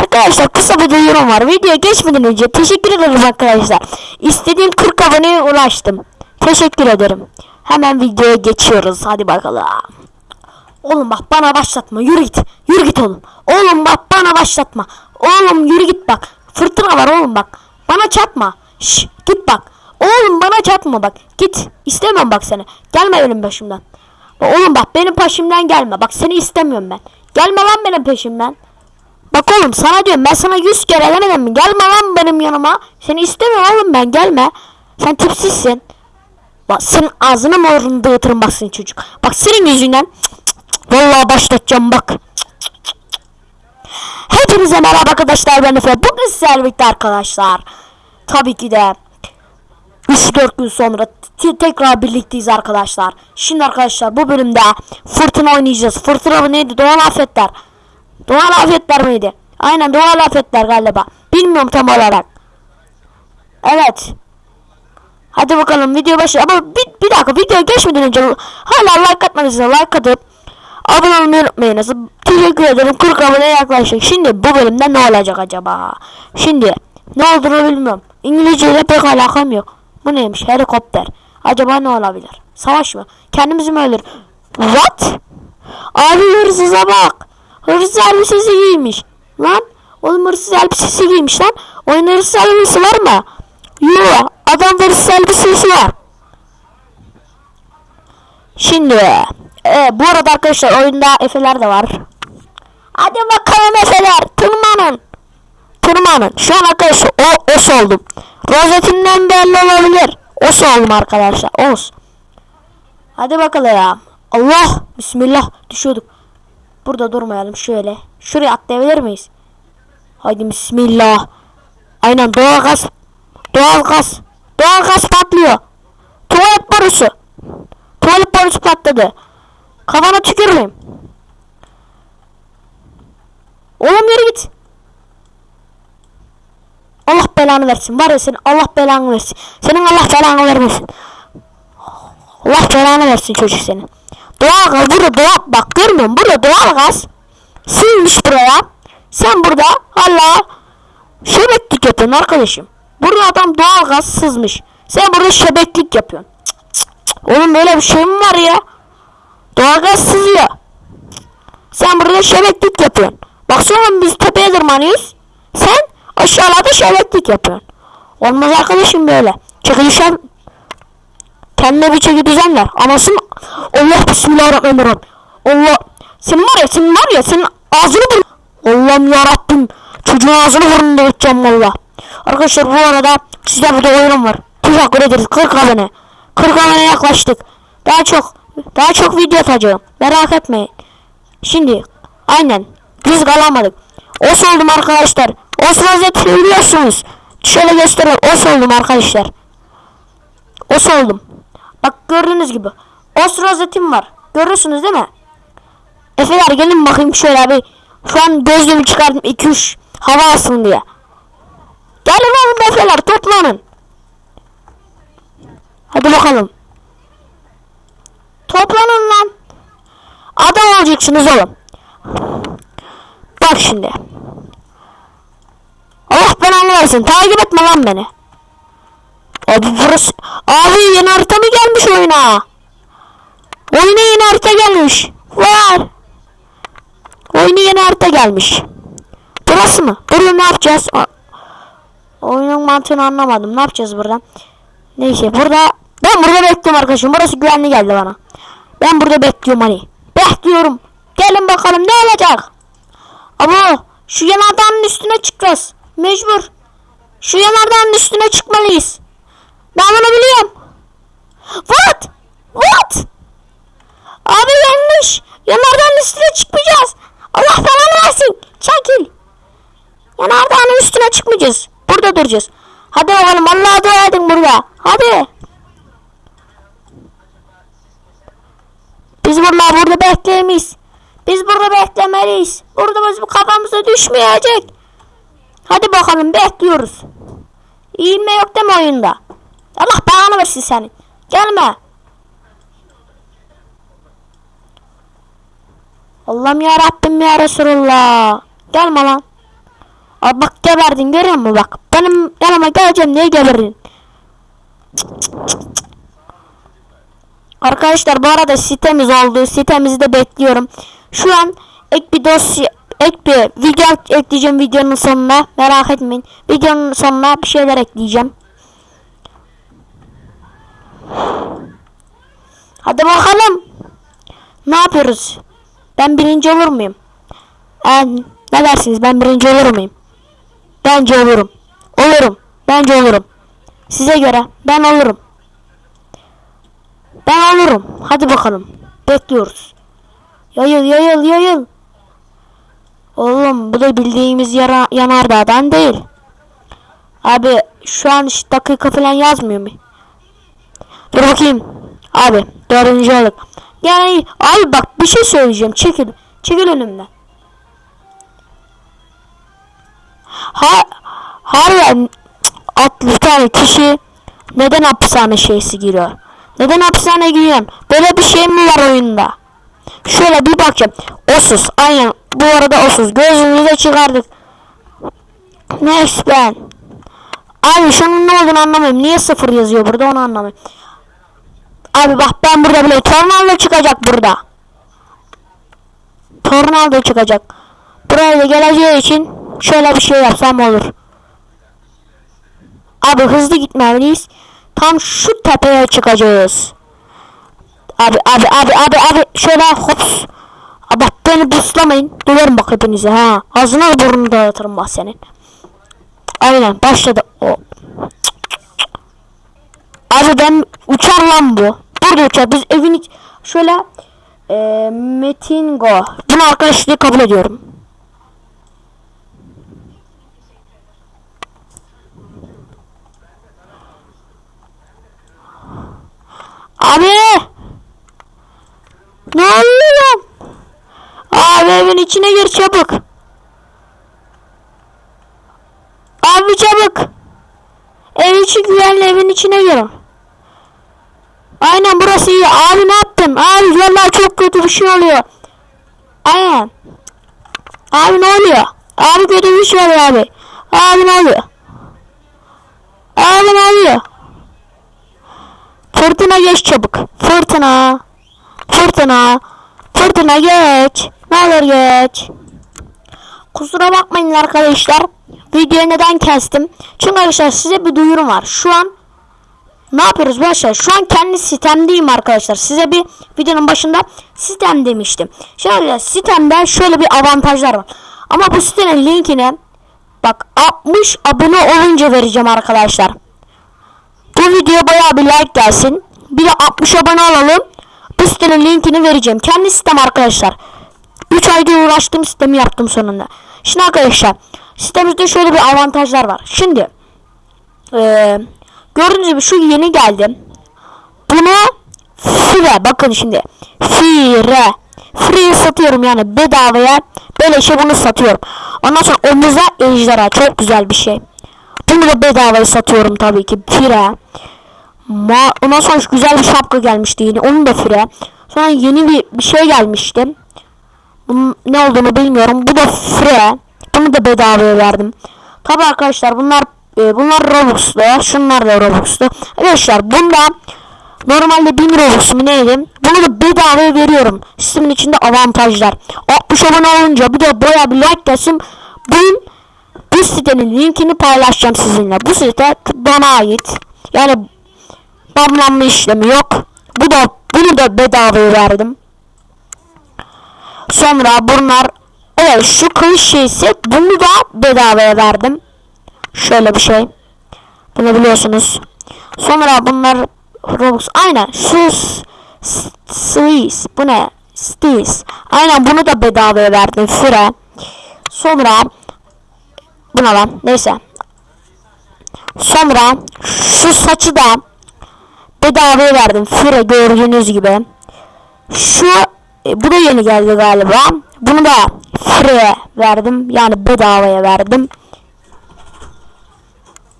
Arkadaşlar kısa bir duyurum var. Videoya geçmeden önce teşekkür ederim arkadaşlar. İstediğim 40 aboneye ulaştım. Teşekkür ederim. Hemen videoya geçiyoruz. Hadi bakalım. Oğlum bak bana başlatma. Yürü git. Yürü git oğlum. Oğlum bak bana başlatma. Oğlum yürü git bak. Fırtına var oğlum bak. Bana çatma. Şş, git bak. Oğlum bana çatma bak. Git. İstemem bak seni. Gelme benim başımdan. Oğlum bak benim peşimden gelme. Bak seni istemiyorum ben. Gelme lan benim peşimden. Bak oğlum sana diyorum ben sana yüz kere demedim mi? Gelme lan benim yanıma. Seni istemiyorum oğlum ben gelme. Sen tipsizsin. Bak senin ağzını morunu dağıtırım bak senin çocuk. Bak senin yüzünden. Cık cık. Vallahi başlatacağım bak. Hepinize merhaba arkadaşlar ben Efe. Bugün sizlerle birlikte arkadaşlar. Tabii ki de 3-4 gün sonra tekrar birlikteyiz arkadaşlar. Şimdi arkadaşlar bu bölümde fırtına oynayacağız. Fırtına neydi? Doğal afetler. Doğal afetler miydi? Aynen doğal afetler galiba. Bilmiyorum tam olarak. Evet. Hadi bakalım video başı ama bir, bir dakika video geçmeden önce hala like atmadıysanız like atıp abone olmayı unutmayınız. Teşekkür ederim 40 aboneye yaklaştık. Şimdi bu bölümde ne olacak acaba? Şimdi ne olduğunu bilmiyorum. İngilizceyle pek alakam yok. Bu neymiş? Helikopter. Acaba ne olabilir? Savaş mı? Kendimizi mi öldür? What? Abi hırsıza bak. Hırsız elbisesi giymiş. Lan oğlum hırsız elbisesi giymiş lan. Oyun hırsız elbisesi var mı? Yok. Adam hırsız elbisesi var. Şimdi e, bu arada arkadaşlar oyunda Efe'ler de var. Hadi bakalım Efe'ler tırmanın. Tırmanın. Şu an arkadaşlar o os oldum. Rozetinden belli olabilir. Os oldum arkadaşlar. Os. Hadi bakalım ya. Allah. Bismillah. Düşüyorduk. Burada durmayalım şöyle. Şuraya atlayabilir miyiz? Haydi bismillah. Aynen doğal gaz. Doğal gaz. Doğal gaz patlıyor. Tuvalet borusu. Tuvalet borusu patladı. Kafana tüküreyim. Oğlum yürü git. Allah belanı versin. Var ya senin Allah belanı versin. Senin Allah belanı vermesin. Allah belanı versin çocuk senin. Doğal gaz burada doğal bak görmüyor musun? Burada doğal gaz silmiş buraya. Sen burada hala şebeklik yapıyorsun arkadaşım. Burada adam doğal gaz sızmış. Sen burada şebeklik yapıyorsun. Cık böyle bir şey mi var ya? Doğal gaz sızıyor. Sen burada şebeklik yapıyorsun. Bak sonra biz tepeye tırmanıyoruz. Sen aşağılarda şebeklik yapıyorsun. Olmaz arkadaşım böyle. Çekilişen kendine bir çeki düzenler. Anasın Allah bismillahirrahmanirrahim. Allah sen var ya sen var ya senin ağzını bur Allah'ım yarabbim çocuğun ağzını burnunu dağıtacağım valla. Arkadaşlar bu arada sizde burada oyunum var. Teşekkür ederiz 40 abone. 40 abone yaklaştık. Daha çok daha çok video atacağım. Merak etmeyin. Şimdi aynen biz kalamadık. Os oldum arkadaşlar. Os rozetini biliyorsunuz. Şöyle göstereyim. Os oldum arkadaşlar. Os oldum. Bak gördüğünüz gibi. Os rozetim var. Görüyorsunuz değil mi? Efeler gelin bakayım şöyle bir. Şu an gözlüğümü çıkardım 2-3 hava alsın diye. Gelin oğlum Efeler toplanın. Hadi bakalım. Toplanın lan. Adam olacaksınız oğlum. Bak şimdi. Allah belanı versin. Takip etme lan beni. Abi burası... Abi yeni harita mı gelmiş oyuna? Oyuna yeni harita gelmiş. Var. Oyuna yeni harita gelmiş. Burası mı? Buraya ne yapacağız? Oyunun mantığını anlamadım. Ne yapacağız burada? Neyse burada... Ben burada bekliyorum arkadaşım. Burası güvenli geldi bana. Ben burada bekliyorum hani. Bekliyorum. Gelin bakalım ne olacak? Ama şu yanardağın üstüne çıkacağız. Mecbur. Şu yanardağın üstüne çıkmalıyız. Ben bunu biliyorum. What? What? Abi yanlış. Yanardağın üstüne çıkmayacağız. Allah falan versin. Çekil. Yanardağın üstüne çıkmayacağız. Burada duracağız. Hadi bakalım Allah'a dua edin burada. Hadi. Biz bunlar burada bekleyemeyiz. Biz burada beklemeliyiz. Burada bizim kafamıza düşmeyecek. Hadi bakalım bekliyoruz. İğilme yok değil mi oyunda? Allah belanı versin senin. Gelme. Allah'ım ya Rabbim ya Resulullah. Gelme lan. Abi bak geberdin görüyor musun bak. Benim yanıma geleceğim niye geberdin? Arkadaşlar bu arada sitemiz oldu. Sitemizi de bekliyorum. Şu an ek bir dosya ek bir video ekleyeceğim videonun sonuna. Merak etmeyin. Videonun sonuna bir şeyler ekleyeceğim. Hadi bakalım. Ne yapıyoruz? Ben birinci olur muyum? Ben ne dersiniz? Ben birinci olur muyum? Bence olurum. Olurum. Bence olurum. Size göre ben olurum. Ben olurum. Hadi bakalım. Bekliyoruz. Yayıl yayıl yayıl. Oğlum bu da bildiğimiz yara, yanardağdan değil. Abi şu an işte dakika falan yazmıyor mu? Dur bakayım. Abi dördüncü olduk. Yani abi bak bir şey söyleyeceğim. Çekil. Çekil önümden. Ha, harbiden atlı bir tane kişi neden hapishane şeysi giriyor? Neden hapishane giriyorsun? Böyle bir şey mi var oyunda? Şöyle bir bakacağım. Osuz. Aynen. Bu arada osuz. Gözümüzü çıkardık. Next ben. Abi şunun ne olduğunu anlamıyorum. Niye sıfır yazıyor burada onu anlamıyorum. Abi bak ben burada bile tornado çıkacak burada. Tornado çıkacak. Buraya da geleceği için şöyle bir şey yapsam olur. Abi hızlı gitmeliyiz. Tam şu tepeye çıkacağız. Abi abi abi abi abi şöyle hops. Abi beni buslamayın. Döverim bak hepinize ha. Ağzına burnunu dağıtırım bak senin. Aynen başladı. O. Abi ben uçar lan bu. Burada uçar. Biz evin iç... Şöyle e, Metin. Bunu arkadaşlığı kabul ediyorum. Abi! Ne oluyor? Abi evin içine gir çabuk. Abi çabuk. Ev içi güvenli evin içine gir. Burası iyi. Abi ne yaptın? Abi vallahi çok kötü bir şey oluyor. Aynen. Abi ne oluyor? Abi kötü bir şey oluyor abi. Abi ne oluyor? Abi ne oluyor? Fırtına geç çabuk. Fırtına. Fırtına. Fırtına geç. Ne olur geç. Kusura bakmayın arkadaşlar. Videoyu neden kestim? Çünkü arkadaşlar size bir duyurum var. Şu an ne yapıyoruz arkadaşlar? Şu an kendi sitemdeyim arkadaşlar. Size bir videonun başında sitem demiştim. Şimdi arkadaşlar sitemde şöyle bir avantajlar var. Ama bu sitenin linkini bak 60 abone olunca vereceğim arkadaşlar. Bu video bayağı bir like gelsin. Bir de 60 abone olalım. Bu sitenin linkini vereceğim. Kendi sitem arkadaşlar. 3 ayda uğraştığım sistemi yaptım sonunda. Şimdi arkadaşlar sitemizde şöyle bir avantajlar var. Şimdi eee gördüğünüz gibi şu yeni geldi. Bunu fire bakın şimdi fire free satıyorum yani bedavaya böyle şey bunu satıyorum. Ondan sonra omuza ejderha çok güzel bir şey. Bunu da bedavaya satıyorum tabii ki fire. Ma ondan sonra güzel bir şapka gelmişti yine onu da fire. Sonra yeni bir, bir şey gelmişti. Bunun ne olduğunu bilmiyorum. Bu da free. Bunu da bedavaya verdim. Tabi arkadaşlar bunlar e, bunlar Robux'lu. Şunlar da Robux'lu. Arkadaşlar bunda normalde 1000 Robux mu neydi? Bunu da bedavaya veriyorum. Sistemin içinde avantajlar. 60 abone olunca bir de baya bir like gelsin. Bu, bu sitenin linkini paylaşacağım sizinle. Bu site bana ait. Yani banlanma işlemi yok. Bu da bunu da bedavaya verdim. Sonra bunlar evet şu kılıç şeysi bunu da bedavaya verdim. Şöyle bir şey. Bunu biliyorsunuz. Sonra bunlar Robux aynen şu Swiss bu ne? Stis. Aynen bunu da bedavaya verdim. Fire. Sonra buna lan neyse. Sonra şu saçı da bedavaya verdim. Fire gördüğünüz gibi. Şu e, bu da yeni geldi galiba. Bunu da free verdim. Yani bedavaya verdim.